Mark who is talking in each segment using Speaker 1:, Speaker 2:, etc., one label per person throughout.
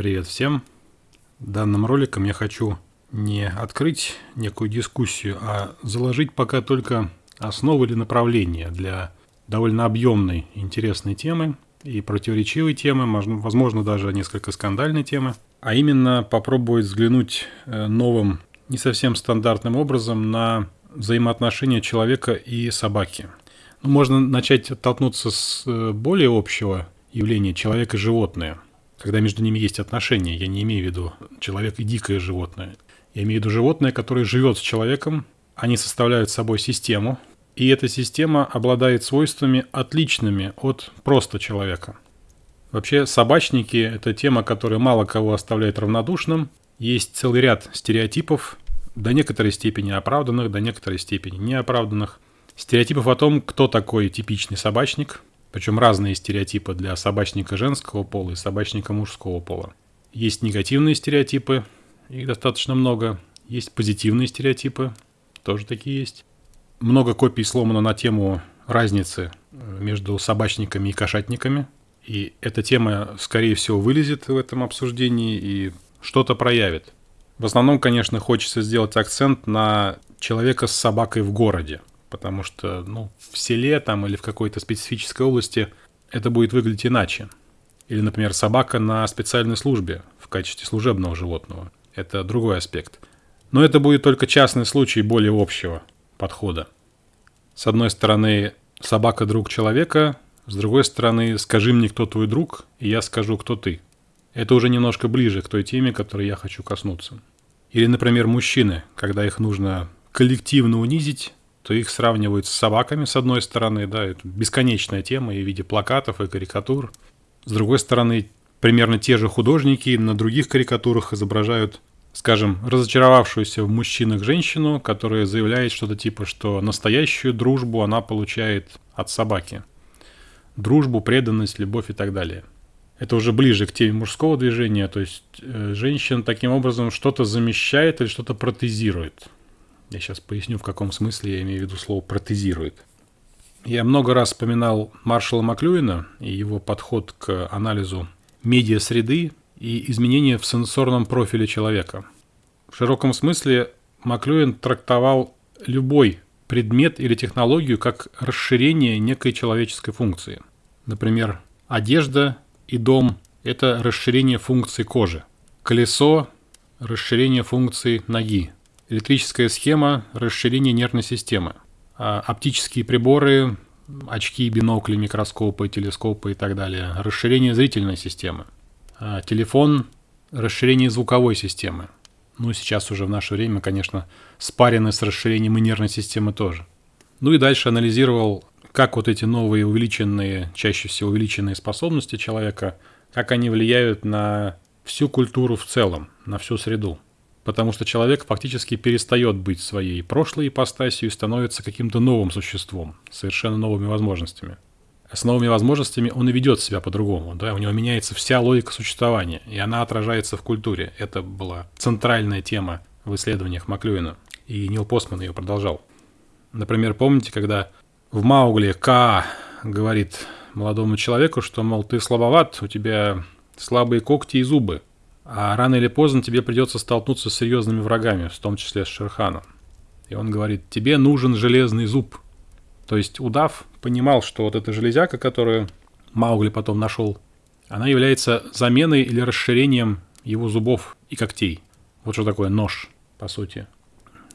Speaker 1: Привет всем! Данным роликом я хочу не открыть некую дискуссию, а заложить пока только основы или направления для довольно объемной интересной темы и противоречивой темы, возможно, даже несколько скандальной темы, а именно попробовать взглянуть э, новым, не совсем стандартным образом на взаимоотношения человека и собаки. Ну, можно начать оттолкнуться с э, более общего явления человек и животное, когда между ними есть отношения. Я не имею в виду человек и дикое животное. Я имею в виду животное, которое живет с человеком, они составляют собой систему, и эта система обладает свойствами отличными от просто человека. Вообще, собачники – это тема, которая мало кого оставляет равнодушным. Есть целый ряд стереотипов, до некоторой степени оправданных, до некоторой степени неоправданных. Стереотипов о том, кто такой типичный собачник, причем разные стереотипы для собачника женского пола и собачника мужского пола. Есть негативные стереотипы, их достаточно много. Есть позитивные стереотипы, тоже такие есть. Много копий сломано на тему разницы э, между собачниками и кошатниками. И эта тема, скорее всего, вылезет в этом обсуждении и что-то проявит. В основном, конечно, хочется сделать акцент на человека с собакой в городе, потому что ну, в селе там или в какой-то специфической области это будет выглядеть иначе. Или, например, собака на специальной службе в качестве служебного животного. Это другой аспект. Но это будет только частный случай более общего подхода. С одной стороны, собака друг человека, с другой стороны, скажи мне, кто твой друг, и я скажу, кто ты. Это уже немножко ближе к той теме, которой я хочу коснуться. Или, например, мужчины, когда их нужно коллективно унизить, то их сравнивают с собаками, с одной стороны, да, это бесконечная тема и в виде плакатов и карикатур. С другой стороны, примерно те же художники на других карикатурах изображают, скажем, разочаровавшуюся в мужчинах женщину, которая заявляет что-то типа, что настоящую дружбу она получает от собаки. Дружбу, преданность, любовь и так далее – это уже ближе к теме мужского движения, то есть э, женщина таким образом что-то замещает или что-то протезирует. Я сейчас поясню, в каком смысле я имею в виду слово протезирует. Я много раз вспоминал Маршала Маклюина и его подход к анализу медиа-среды и изменения в сенсорном профиле человека. В широком смысле Маклюин трактовал любой предмет или технологию как расширение некой человеческой функции. Например, одежда и дом – это расширение функций кожи. Колесо – расширение функций ноги. Электрическая схема – расширение нервной системы. А оптические приборы – очки, бинокли, микроскопы, телескопы и так далее. Расширение зрительной системы. А телефон – расширение звуковой системы. Ну, сейчас уже в наше время, конечно, спарены с расширением и нервной системы тоже. Ну и дальше анализировал как вот эти новые увеличенные, чаще всего увеличенные способности человека, как они влияют на всю культуру в целом, на всю среду. Потому что человек фактически перестает быть своей прошлой ипостасью и становится каким-то новым существом, совершенно новыми возможностями. А с новыми возможностями он и ведет себя по-другому, да, у него меняется вся логика существования, и она отражается в культуре. Это была центральная тема в исследованиях Маклюина, и Нил Постман ее продолжал. Например, помните, когда в Маугли Ка говорит молодому человеку, что, мол, ты слабоват, у тебя слабые когти и зубы, а рано или поздно тебе придется столкнуться с серьезными врагами, в том числе с Шерханом. И он говорит, тебе нужен железный зуб. То есть удав понимал, что вот эта железяка, которую Маугли потом нашел, она является заменой или расширением его зубов и когтей. Вот что такое нож, по сути.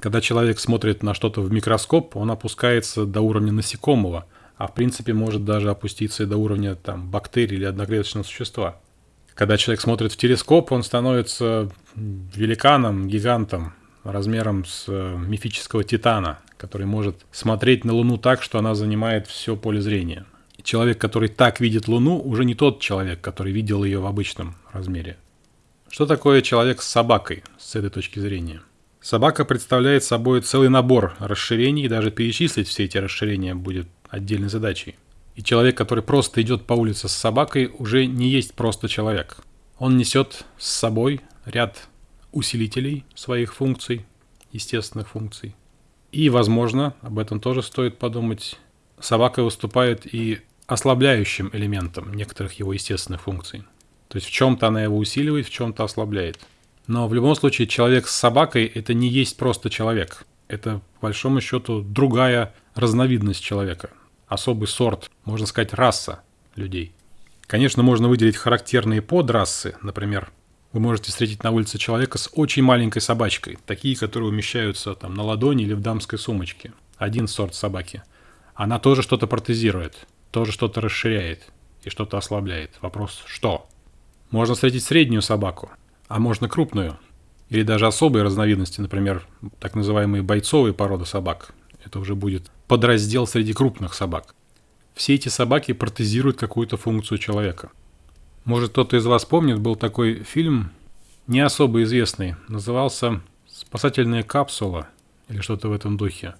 Speaker 1: Когда человек смотрит на что-то в микроскоп, он опускается до уровня насекомого, а в принципе может даже опуститься и до уровня там, бактерий или одноклеточного существа. Когда человек смотрит в телескоп, он становится великаном, гигантом, размером с э, мифического титана, который может смотреть на Луну так, что она занимает все поле зрения. Человек, который так видит Луну, уже не тот человек, который видел ее в обычном размере. Что такое человек с собакой с этой точки зрения? Собака представляет собой целый набор расширений, и даже перечислить все эти расширения будет отдельной задачей. И человек, который просто идет по улице с собакой, уже не есть просто человек. Он несет с собой ряд усилителей своих функций, естественных функций. И, возможно, об этом тоже стоит подумать, собака выступает и ослабляющим элементом некоторых его естественных функций. То есть в чем-то она его усиливает, в чем-то ослабляет. Но в любом случае человек с собакой – это не есть просто человек. Это, по большому счету, другая разновидность человека. Особый сорт, можно сказать, раса людей. Конечно, можно выделить характерные подрасы. Например, вы можете встретить на улице человека с очень маленькой собачкой. Такие, которые умещаются там на ладони или в дамской сумочке. Один сорт собаки. Она тоже что-то протезирует, тоже что-то расширяет и что-то ослабляет. Вопрос – что? Можно встретить среднюю собаку а можно крупную. Или даже особые разновидности, например, так называемые бойцовые породы собак. Это уже будет подраздел среди крупных собак. Все эти собаки протезируют какую-то функцию человека. Может, кто-то из вас помнит, был такой фильм, не особо известный, назывался «Спасательная капсула» или что-то в этом духе.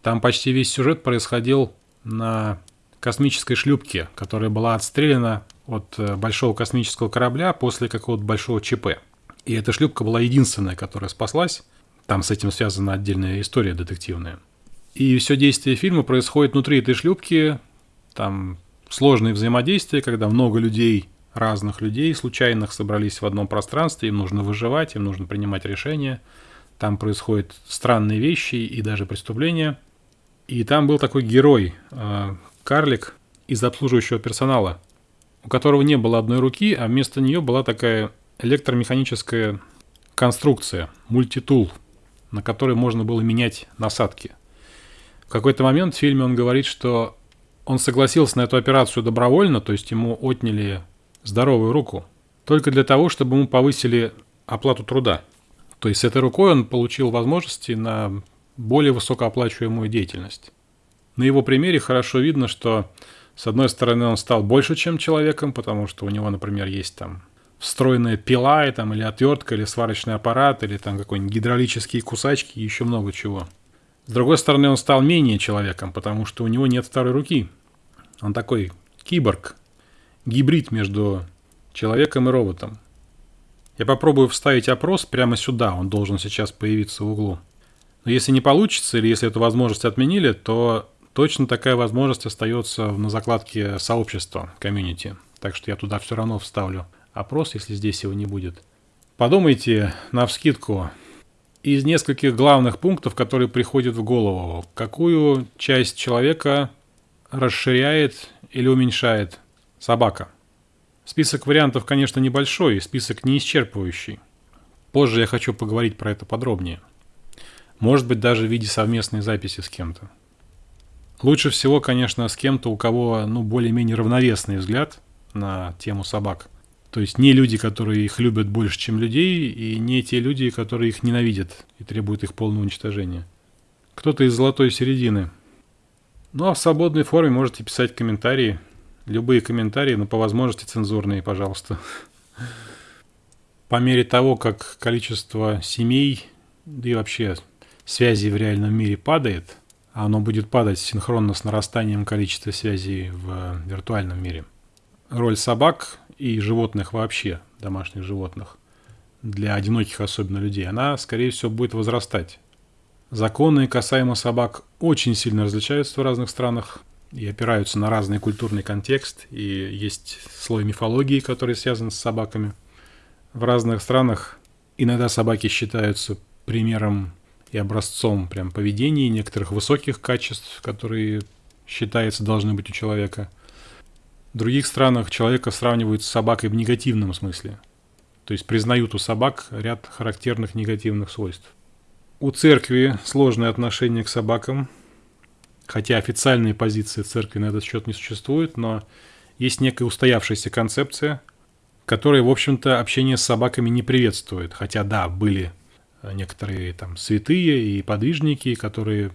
Speaker 1: Там почти весь сюжет происходил на космической шлюпке, которая была отстреляна от э, большого космического корабля после какого-то большого ЧП. И эта шлюпка была единственная, которая спаслась. Там с этим связана отдельная история детективная. И все действие фильма происходит внутри этой шлюпки. Там сложные взаимодействия, когда много людей, разных людей, случайных собрались в одном пространстве, им нужно выживать, им нужно принимать решения. Там происходят странные вещи и даже преступления. И там был такой герой, э, карлик из обслуживающего персонала, у которого не было одной руки, а вместо нее была такая электромеханическая конструкция, мультитул, на которой можно было менять насадки. Какой-то момент в фильме он говорит, что он согласился на эту операцию добровольно, то есть ему отняли здоровую руку, только для того, чтобы ему повысили оплату труда. То есть с этой рукой он получил возможности на более высокооплачиваемую деятельность. На его примере хорошо видно, что с одной стороны, он стал больше, чем человеком, потому что у него, например, есть там встроенная пила, там, или отвертка, или сварочный аппарат, или там какой-нибудь гидравлические кусачки, и еще много чего. С другой стороны, он стал менее человеком, потому что у него нет второй руки. Он такой киборг, гибрид между человеком и роботом. Я попробую вставить опрос прямо сюда, он должен сейчас появиться в углу. Но если не получится, или если эту возможность отменили, то Точно такая возможность остается на закладке сообщества, комьюнити. Так что я туда все равно вставлю опрос, если здесь его не будет. Подумайте на вскидку из нескольких главных пунктов, которые приходят в голову, какую часть человека расширяет или уменьшает собака. Список вариантов, конечно, небольшой, список не исчерпывающий. Позже я хочу поговорить про это подробнее. Может быть, даже в виде совместной записи с кем-то. Лучше всего, конечно, с кем-то, у кого ну, более-менее равновесный взгляд на тему собак. То есть не люди, которые их любят больше, чем людей, и не те люди, которые их ненавидят и требуют их полного уничтожения. Кто-то из золотой середины. Ну а в свободной форме можете писать комментарии. Любые комментарии, но по возможности цензурные, пожалуйста. По мере того, как количество семей, да и вообще связей в реальном мире падает – оно будет падать синхронно с нарастанием количества связей в виртуальном мире. Роль собак и животных вообще, домашних животных, для одиноких особенно людей, она, скорее всего, будет возрастать. Законы касаемо собак очень сильно различаются в разных странах и опираются на разный культурный контекст, и есть слой мифологии, который связан с собаками. В разных странах иногда собаки считаются примером и образцом прям поведения некоторых высоких качеств, которые, считается, должны быть у человека. В других странах человека сравнивают с собакой в негативном смысле. То есть признают у собак ряд характерных негативных свойств. У церкви сложное отношение к собакам, хотя официальной позиции церкви на этот счет не существует, но есть некая устоявшаяся концепция, которая, в общем-то, общение с собаками не приветствует. Хотя, да, были некоторые там святые и подвижники, которые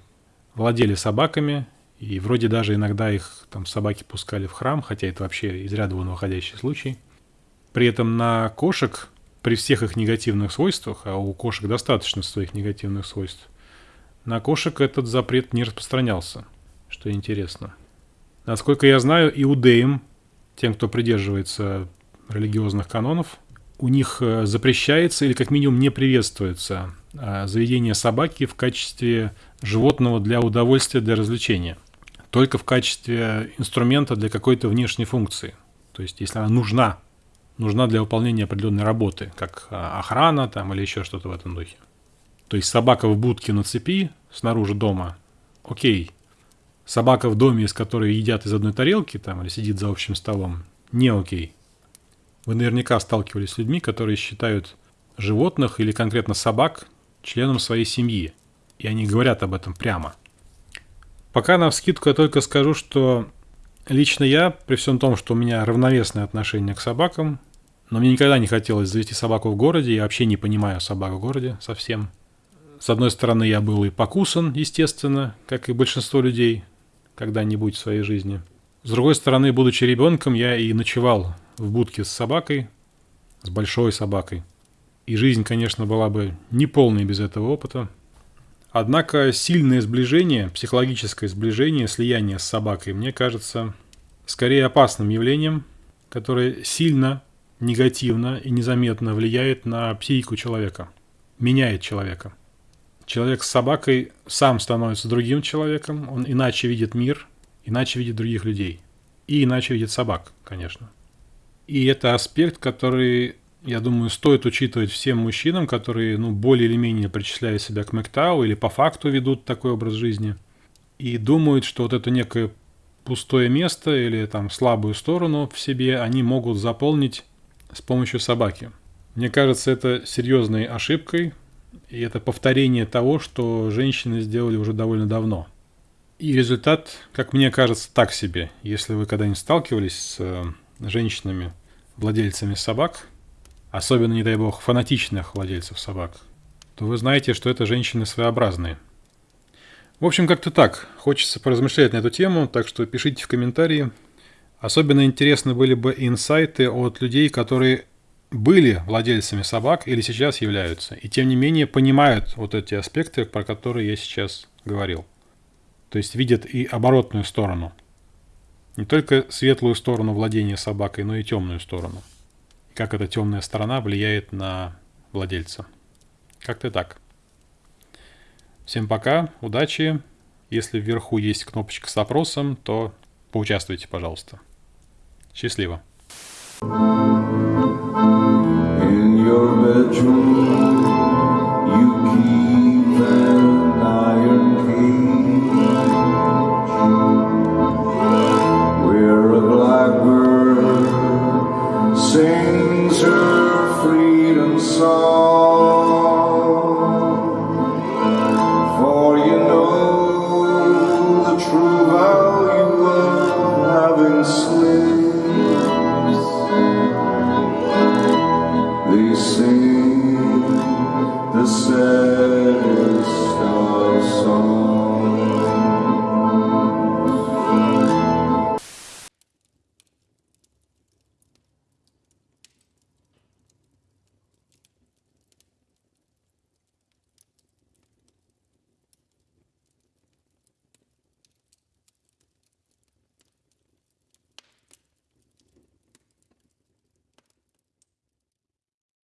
Speaker 1: владели собаками, и вроде даже иногда их там собаки пускали в храм, хотя это вообще из ряда вон выходящий случай. При этом на кошек, при всех их негативных свойствах, а у кошек достаточно своих негативных свойств, на кошек этот запрет не распространялся, что интересно. Насколько я знаю, иудеям, тем, кто придерживается религиозных канонов, у них э, запрещается или как минимум не приветствуется э, заведение собаки в качестве животного для удовольствия, для развлечения. Только в качестве инструмента для какой-то внешней функции. То есть, если она нужна нужна для выполнения определенной работы, как а, охрана там или еще что-то в этом духе. То есть собака в будке на цепи снаружи дома, окей. Собака в доме, из которой едят из одной тарелки там или сидит за общим столом, не окей. Вы наверняка сталкивались с людьми, которые считают животных или конкретно собак членом своей семьи. И они говорят об этом прямо. Пока на вскидку я только скажу, что лично я, при всем том, что у меня равновесное отношение к собакам, но мне никогда не хотелось завести собаку в городе, я вообще не понимаю собак в городе совсем. С одной стороны, я был и покусан, естественно, как и большинство людей когда-нибудь в своей жизни. С другой стороны, будучи ребенком, я и ночевал в будке с собакой, с большой собакой. И жизнь, конечно, была бы неполной без этого опыта. Однако сильное сближение, психологическое сближение, слияние с собакой, мне кажется, скорее опасным явлением, которое сильно, негативно и незаметно влияет на психику человека, меняет человека. Человек с собакой сам становится другим человеком, он иначе видит мир, иначе видит других людей. И иначе видит собак, конечно. И это аспект, который, я думаю, стоит учитывать всем мужчинам, которые, ну, более или менее причисляют себя к МКТАУ или по факту ведут такой образ жизни. И думают, что вот это некое пустое место или там слабую сторону в себе они могут заполнить с помощью собаки. Мне кажется, это серьезной ошибкой, и это повторение того, что женщины сделали уже довольно давно. И результат, как мне кажется, так себе. Если вы когда-нибудь сталкивались с э, женщинами, владельцами собак, особенно, не дай бог, фанатичных владельцев собак, то вы знаете, что это женщины своеобразные. В общем, как-то так. Хочется поразмышлять на эту тему, так что пишите в комментарии. Особенно интересны были бы инсайты от людей, которые были владельцами собак или сейчас являются, и тем не менее понимают вот эти аспекты, про которые я сейчас говорил. То есть видят и оборотную сторону – не только светлую сторону владения собакой, но и темную сторону. Как эта темная сторона влияет на владельца. Как-то так. Всем пока, удачи. Если вверху есть кнопочка с опросом, то поучаствуйте, пожалуйста. Счастливо. In your.